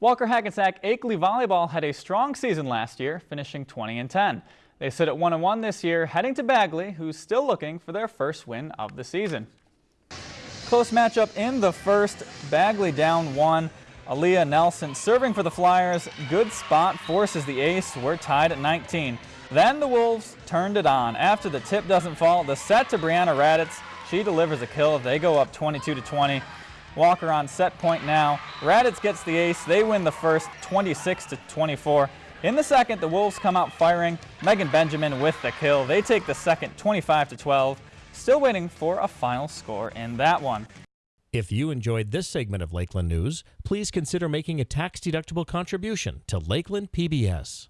Walker Hackensack Akeley Volleyball had a strong season last year, finishing 20 and 10. They sit at 1 and 1 this year, heading to Bagley, who's still looking for their first win of the season. Close matchup in the first, Bagley down one. Aaliyah Nelson serving for the Flyers. Good spot, forces the ace. We're tied at 19. Then the Wolves turned it on. After the tip doesn't fall, the set to Brianna Raditz. She delivers a kill. They go up 22 to 20. Walker on set point now. Raditz gets the ace. They win the first 26 to 24. In the second, the Wolves come out firing. Megan Benjamin with the kill. They take the second 25 to 12. Still waiting for a final score in that one. If you enjoyed this segment of Lakeland News, please consider making a tax-deductible contribution to Lakeland PBS.